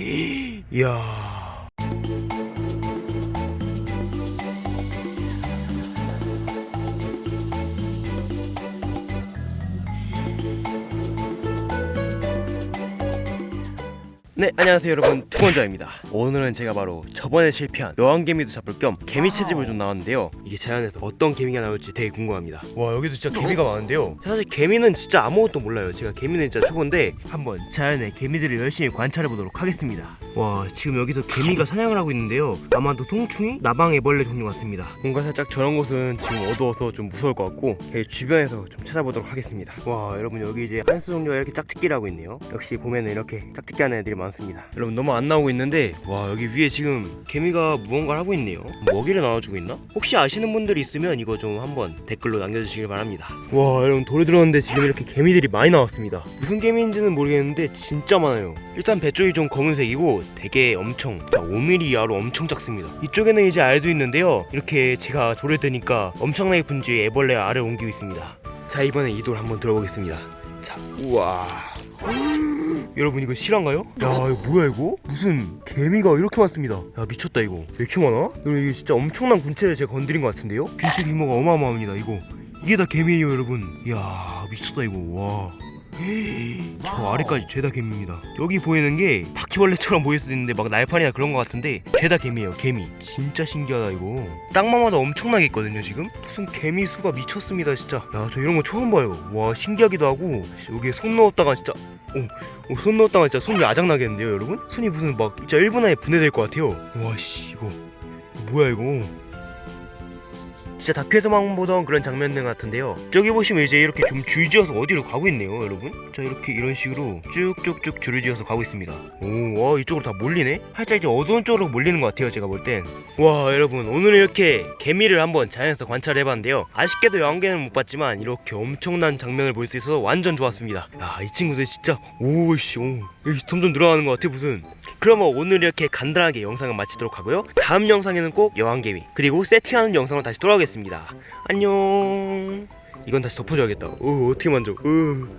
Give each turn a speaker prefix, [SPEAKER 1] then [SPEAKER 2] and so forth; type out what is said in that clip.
[SPEAKER 1] 이야 네 안녕하세요 여러분. 투건자입니다. 오늘은 제가 바로 저번에 실패한 여왕개미도 잡을 겸 개미 채집을 좀 나왔는데요. 이게 자연에서 어떤 개미가 나올지 되게 궁금합니다. 와 여기도 진짜 개미가 많은데요? 사실 개미는 진짜 아무것도 몰라요. 제가 개미는 진짜 초보인데 한번 자연의 개미들을 열심히 관찰해 보도록 하겠습니다 와 지금 여기서 개미가 사냥을 하고 있는데요. 아마도 송충이 나방애벌레 종류 같습니다. 뭔가 살짝 저런 곳은 지금 어두워서 좀 무서울 것 같고 여기 주변에서 좀 찾아보도록 하겠습니다. 와 여러분 여기 이제 한수 종류가 이렇게 짝짓기를 하고 있네요. 역시 보면은 이렇게 짝짓기 하는 애들이 많습니다. 여러분 너무 안 나오고 있는데 와 여기 위에 지금 개미가 무언가를 하고 있네요. 먹이를 나눠주고 있나? 혹시 아시는 분들이 있으면 이거 좀 한번 댓글로 남겨주시길 바랍니다. 와 여러분 돌에 들었는데 지금 이렇게 개미들이 많이 나왔습니다. 무슨 개미인지는 모르겠는데 진짜 많아요. 일단 배 쪽이 좀 검은색이고 되게 엄청 5mm 이하로 엄청 작습니다 이쪽에는 이제 알도 있는데요 이렇게 제가 돌에 드니까 엄청나게 분주의 애벌레 알을 옮기고 있습니다 자 이번에 이돌 한번 들어보겠습니다 자 우와 여러분 이거 실화인가요? 야 이거 뭐야 이거? 무슨 개미가 이렇게 많습니다 야 미쳤다 이거 왜 이렇게 많아? 여러분 이게 진짜 엄청난 군체를 제가 건드린 것 같은데요? 빈체 규모가 어마어마합니다 이거 이게 다 개미예요 여러분 이야 미쳤다 이거 와. 저 아래까지 죄다 개미입니다. 여기 보이는 게 바퀴벌레처럼 보일 수도 있는데 막 날파리나 그런 것 같은데 죄다 개미예요 개미 진짜 신기하다 이거. 땅마마다 엄청나게 있거든요 지금? 무슨 개미 수가 미쳤습니다 진짜. 야 저 이런 거 처음 봐요. 와 신기하기도 하고 여기에 손 넣었다가 진짜 오, 오, 손 넣었다가 진짜 손이 아작나겠는데요 여러분? 손이 무슨 막 진짜 1분 안에 분해될 것 같아요. 와씨 이거 뭐야 이거 진짜 다큐에서만 보던 그런 장면 같은데요. 저기 보시면 이제 이렇게 좀 줄지어서 어디로 가고 있네요 여러분. 자 이렇게 이런 식으로 쭉쭉쭉 줄을 지어서 가고 있습니다. 오와 이쪽으로 다 몰리네? 살짝 이제 어두운 쪽으로 몰리는 것 같아요 제가 볼 땐. 와 여러분 오늘 이렇게 개미를 한번 자연에서 관찰해봤는데요. 아쉽게도 영계는 못 봤지만 이렇게 엄청난 장면을 볼 수 있어서 완전 좋았습니다. 야 이 친구들 진짜 오씨 오 점점 늘어나는 것 같아 무슨. 그러면 오늘 이렇게 간단하게 영상을 마치도록 하고요. 다음 영상에는 꼭 여왕개미 그리고 세팅하는 영상으로 다시 돌아오 겠습니다. 안녕. 이건 다시 덮어줘야겠다. 어 어떻게 만져? 어.